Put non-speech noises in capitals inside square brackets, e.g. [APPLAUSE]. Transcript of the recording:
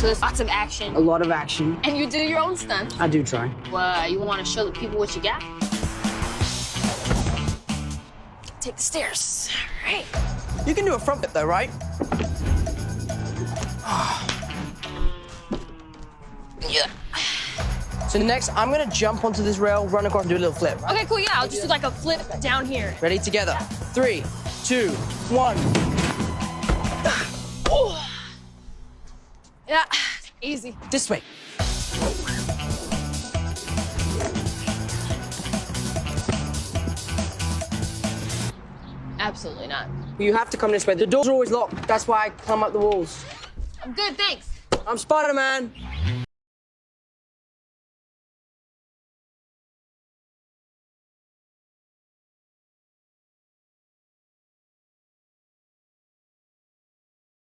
So there's lots of action. A lot of action. And you do your own stunts. I do try. Well, you want to show the people what you got? Take the stairs. All right. You can do a front flip though, right? [SIGHS] Yeah. So next, I'm gonna jump onto this rail, run across, and do a little flip. Okay, cool. Yeah, I'll just do like a flip down here. Ready? Together. Three, two, one. Yeah, [SIGHS] easy. This way. Absolutely not. You have to come this way. The doors are always locked. That's why I climb up the walls. I'm good, thanks. I'm Spider-Man.